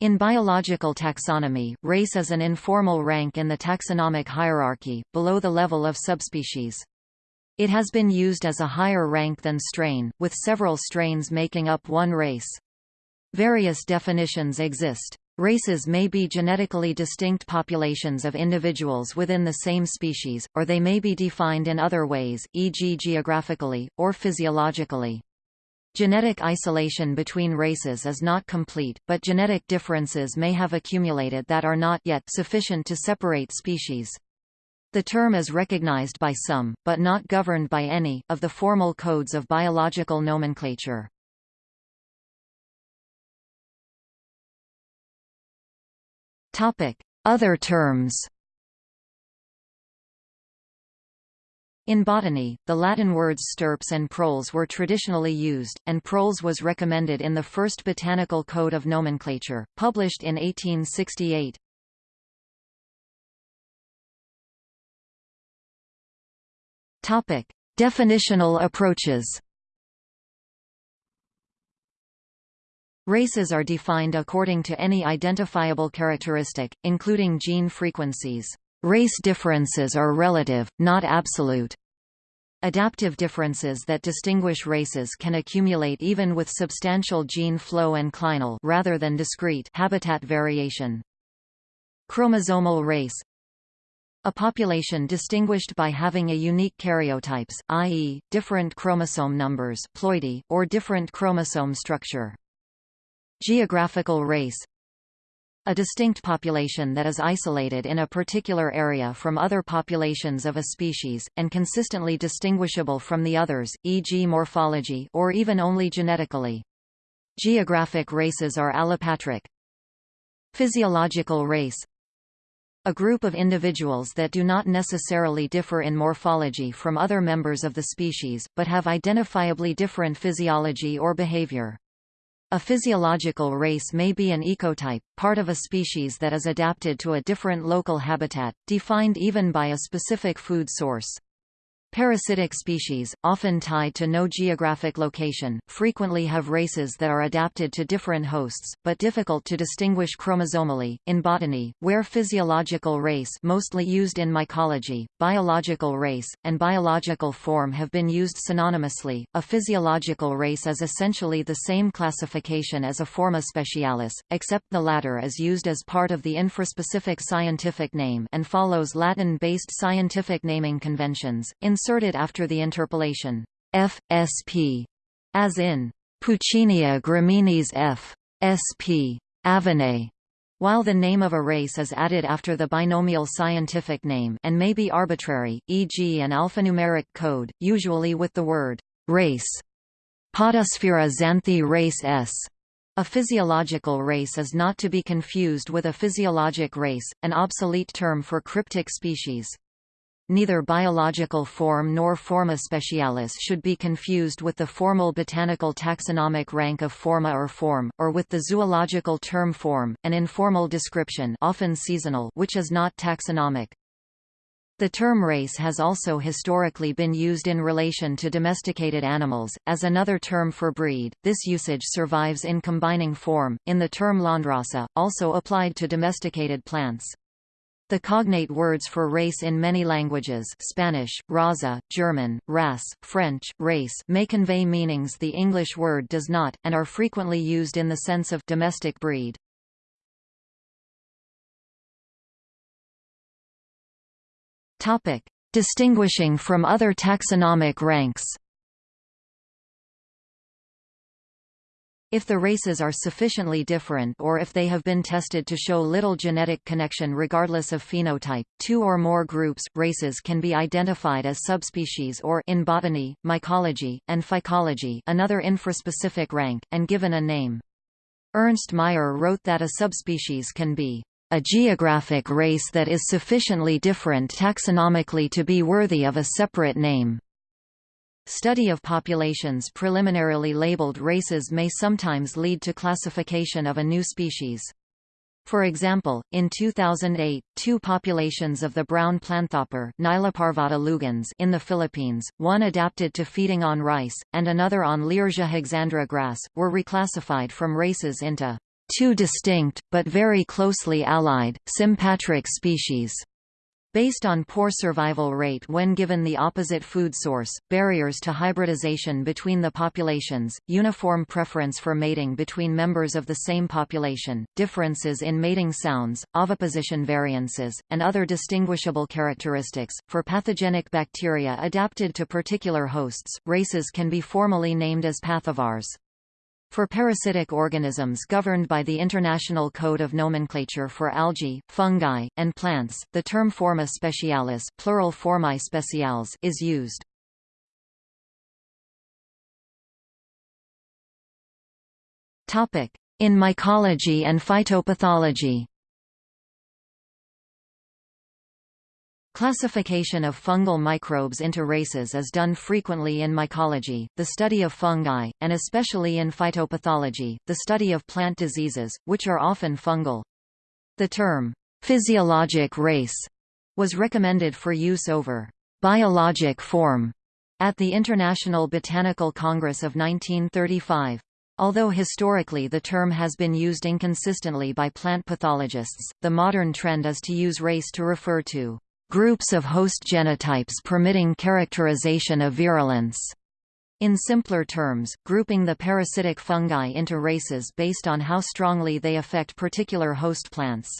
In biological taxonomy, race is an informal rank in the taxonomic hierarchy, below the level of subspecies. It has been used as a higher rank than strain, with several strains making up one race. Various definitions exist. Races may be genetically distinct populations of individuals within the same species, or they may be defined in other ways, e.g. geographically, or physiologically. Genetic isolation between races is not complete, but genetic differences may have accumulated that are not yet sufficient to separate species. The term is recognized by some, but not governed by any, of the formal codes of biological nomenclature. Other terms In botany, the Latin words stirpes and proles were traditionally used, and proles was recommended in the first Botanical Code of Nomenclature, published in 1868. Topic: Definitional approaches. Races are defined according to any identifiable characteristic, including gene frequencies. Race differences are relative, not absolute. Adaptive differences that distinguish races can accumulate even with substantial gene flow and clinal rather than discrete habitat variation. Chromosomal race a population distinguished by having a unique karyotypes, i.e., different chromosome numbers ploidy, or different chromosome structure. Geographical race a distinct population that is isolated in a particular area from other populations of a species, and consistently distinguishable from the others, e.g. morphology or even only genetically. Geographic races are allopatric. Physiological race a group of individuals that do not necessarily differ in morphology from other members of the species, but have identifiably different physiology or behavior. A physiological race may be an ecotype, part of a species that is adapted to a different local habitat, defined even by a specific food source. Parasitic species, often tied to no geographic location, frequently have races that are adapted to different hosts, but difficult to distinguish chromosomally. In botany, where physiological race mostly used in mycology, biological race, and biological form have been used synonymously, a physiological race is essentially the same classification as a forma specialis, except the latter is used as part of the infraspecific scientific name and follows Latin-based scientific naming conventions. In inserted after the interpolation F. sp, as in Puccinia graminis F. sp. Avenae, while the name of a race is added after the binomial scientific name and may be arbitrary, e.g. an alphanumeric code, usually with the word race. Podosphaera xanthii race S. A physiological race is not to be confused with a physiologic race, an obsolete term for cryptic species. Neither biological form nor forma specialis should be confused with the formal botanical taxonomic rank of forma or form, or with the zoological term form, an informal description often seasonal which is not taxonomic. The term race has also historically been used in relation to domesticated animals, as another term for breed. This usage survives in combining form, in the term landrace, also applied to domesticated plants. The cognate words for race in many languages Spanish, raza, German, Rasse, French, race may convey meanings the English word does not, and are frequently used in the sense of domestic breed. Distinguishing from other taxonomic ranks If the races are sufficiently different or if they have been tested to show little genetic connection regardless of phenotype, two or more groups races can be identified as subspecies or in botany, mycology, and phycology another infraspecific rank, and given a name. Ernst Mayr wrote that a subspecies can be a geographic race that is sufficiently different taxonomically to be worthy of a separate name. Study of populations preliminarily labeled races may sometimes lead to classification of a new species. For example, in 2008, two populations of the brown planthopper lugens in the Philippines, one adapted to feeding on rice, and another on Leersia hexandra grass, were reclassified from races into two distinct, but very closely allied, sympatric species. Based on poor survival rate when given the opposite food source, barriers to hybridization between the populations, uniform preference for mating between members of the same population, differences in mating sounds, oviposition variances, and other distinguishable characteristics. For pathogenic bacteria adapted to particular hosts, races can be formally named as pathovars. For parasitic organisms governed by the International Code of Nomenclature for algae, fungi, and plants, the term forma specialis plural formae speciales is used. In mycology and phytopathology Classification of fungal microbes into races is done frequently in mycology, the study of fungi, and especially in phytopathology, the study of plant diseases, which are often fungal. The term, physiologic race, was recommended for use over biologic form at the International Botanical Congress of 1935. Although historically the term has been used inconsistently by plant pathologists, the modern trend is to use race to refer to Groups of host genotypes permitting characterization of virulence. In simpler terms, grouping the parasitic fungi into races based on how strongly they affect particular host plants.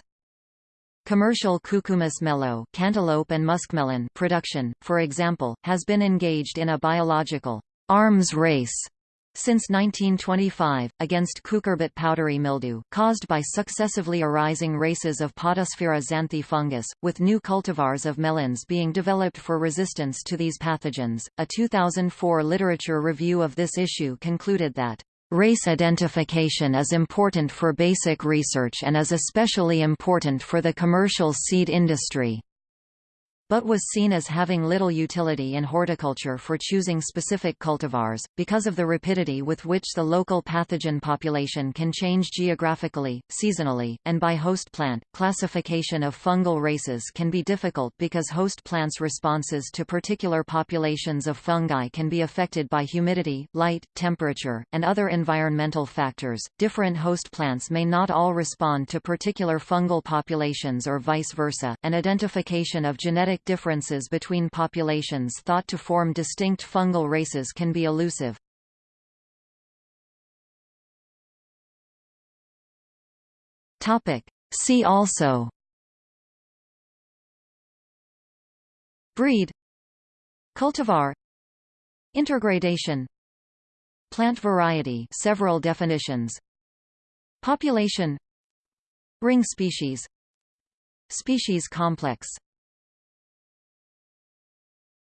Commercial Cucumis melo cantaloupe and muskmelon production, for example, has been engaged in a biological arms race since 1925, against cucurbit powdery mildew, caused by successively arising races of Podosphaera xanthii fungus, with new cultivars of melons being developed for resistance to these pathogens. A 2004 literature review of this issue concluded that Race identification is important for basic research and is especially important for the commercial seed industry but was seen as having little utility in horticulture for choosing specific cultivars, because of the rapidity with which the local pathogen population can change geographically, seasonally, and by host plant. Classification of fungal races can be difficult because host plants' responses to particular populations of fungi can be affected by humidity, light, temperature, and other environmental factors. Different host plants may not all respond to particular fungal populations or vice versa, and identification of genetic genetic differences between populations thought to form distinct fungal races can be elusive. See also. Breed. Cultivar. Intergradation. Plant variety. Several definitions. Population. Ring species. Species complex